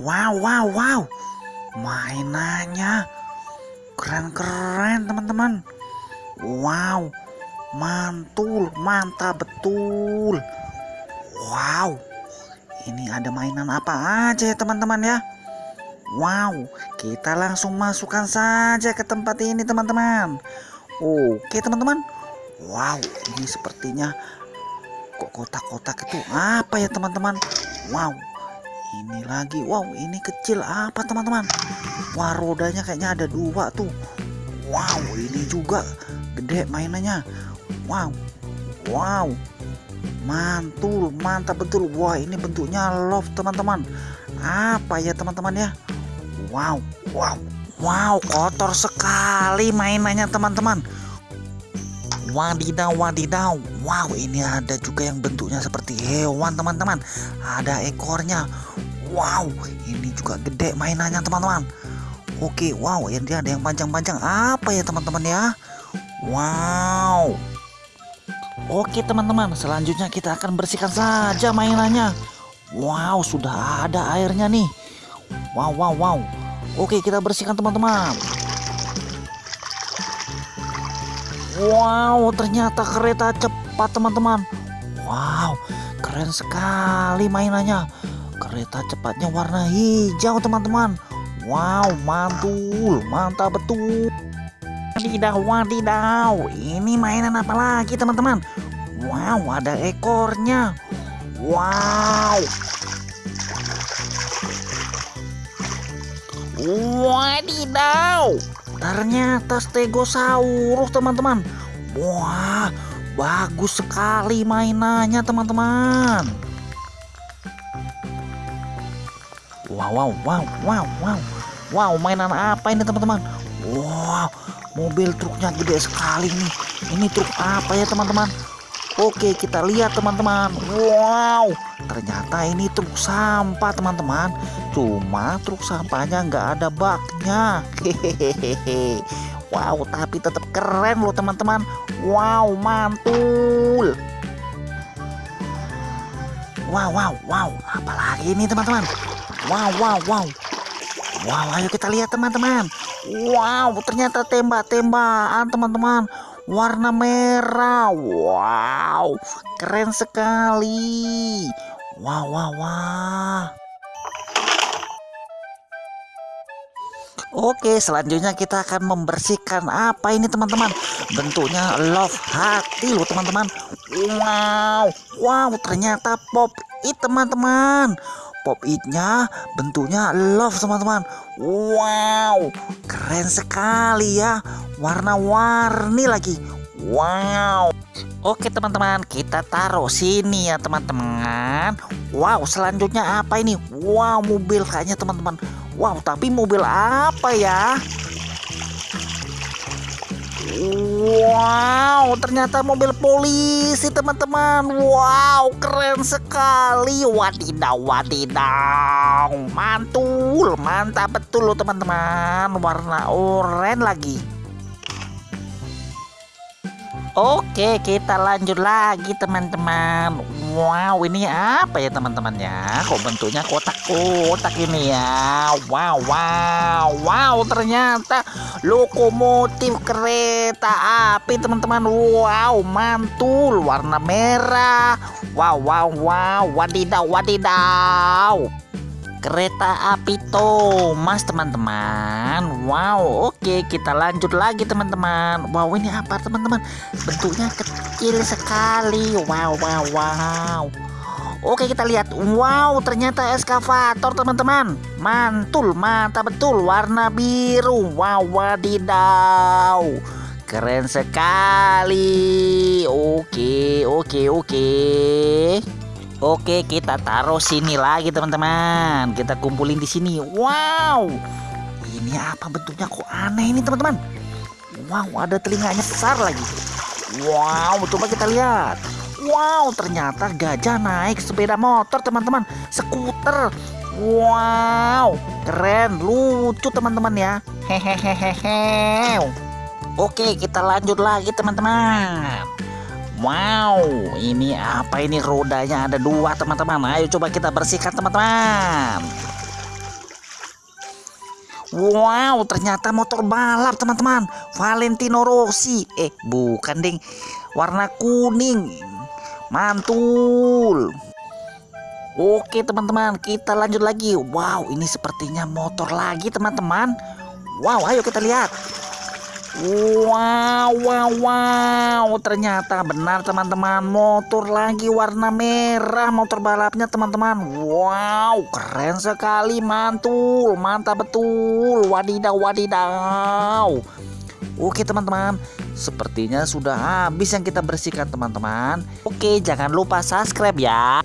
Wow, wow, wow. Mainannya keren-keren teman-teman. Wow, mantul, mantap betul. Wow, ini ada mainan apa aja ya teman-teman ya. Wow, kita langsung masukkan saja ke tempat ini teman-teman. Oke teman-teman. Wow, ini sepertinya kok kotak-kotak itu apa ya teman-teman? Wow, ini lagi. Wow ini kecil apa teman-teman? Wah rodanya kayaknya ada dua tuh. Wow ini juga gede mainannya. Wow wow. Mantul mantap betul. Wah ini bentuknya love teman-teman. Apa ya teman-teman ya? Wow wow wow. Kotor sekali mainannya teman-teman wadidaw wadidaw. Wow ini ada juga yang bentuknya seperti hewan teman-teman. Ada ekornya. Wow ini juga gede mainannya teman-teman. Oke wow ini ada yang panjang-panjang. Apa ya teman-teman ya? Wow. Oke teman-teman selanjutnya kita akan bersihkan saja mainannya. Wow sudah ada airnya nih. Wow wow wow. Oke kita bersihkan teman-teman Wow, ternyata kereta cepat teman-teman. Wow, keren sekali mainannya. Kereta cepatnya warna hijau teman-teman. Wow, mantul, mantap betul. Wadidaw, wadidaw. Ini mainan apa lagi teman-teman? Wow, ada ekornya. Wow. Wadidaw. Ternyata stegosaurus teman-teman. Wah, bagus sekali mainannya teman-teman. Wow, wow, wow, wow, wow. Wow, mainan apa ini teman-teman? Wow, mobil truknya gede sekali nih. Ini truk apa ya teman-teman? Oke, kita lihat teman-teman. Wow, ternyata ini truk sampah teman-teman. Cuma truk sampahnya nggak ada baknya. Hehehe. Wow, tapi tetap keren loh teman-teman. Wow, mantul. Wow, wow, wow. Apalagi ini teman-teman. Wow, wow, wow. Wow, ayo kita lihat teman-teman. Wow, ternyata tembak-tembakan teman-teman warna merah. Wow, keren sekali. Wow, wow, wow. Oke, selanjutnya kita akan membersihkan apa ini teman-teman? Bentuknya love hati loh teman-teman. Wow, wow, ternyata pop it teman-teman. Pop itnya bentuknya love teman-teman. Wow, keren sekali ya warna-warni lagi. Wow. Oke teman-teman, kita taruh sini ya teman-teman. Wow, selanjutnya apa ini? Wow, mobil kayaknya teman-teman. Wow, tapi mobil apa ya? Wow, ternyata mobil polisi teman-teman. Wow, keren sekali. Wadidaw, wadidaw. Mantul, mantap betul loh teman-teman. Warna oranye lagi. Oke, kita lanjut lagi teman-teman. Wow, ini apa ya teman-teman ya? Kok bentuknya kotak-kotak ini ya? Wow, wow, wow, ternyata lokomotif kereta api teman-teman. Wow, mantul, warna merah. Wow, wow, wow, wadidaw, wadidaw kereta api Thomas teman-teman. Wow oke kita lanjut lagi teman-teman. Wow ini apa teman-teman? Bentuknya kecil sekali. Wow wow wow. Oke kita lihat. Wow ternyata eskavator teman-teman. Mantul mantap betul warna biru. Wow wadidaw. Keren sekali. Oke oke oke Oke, kita taruh sini lagi teman-teman. Kita kumpulin di sini. Wow, ini apa bentuknya kok aneh ini teman-teman? Wow, ada telinganya besar lagi. Wow, coba kita lihat. Wow, ternyata gajah naik sepeda motor teman-teman. Skuter. Wow, keren, lucu teman-teman ya. Hehehehe. Oke, kita lanjut lagi teman-teman. Wow, ini apa ini rodanya ada dua teman-teman. Ayo coba kita bersihkan teman-teman. Wow, ternyata motor balap teman-teman. Valentino Rossi. Eh, bukan ding. Warna kuning. Mantul. Oke teman-teman, kita lanjut lagi. Wow, ini sepertinya motor lagi teman-teman. Wow, ayo kita lihat. Wow, wow, wow. Ternyata benar teman-teman. Motor lagi warna merah motor balapnya teman-teman. Wow, keren sekali. Mantul, mantap betul. Wadidaw, wadidaw. Oke teman-teman, sepertinya sudah habis yang kita bersihkan teman-teman. Oke, jangan lupa subscribe ya.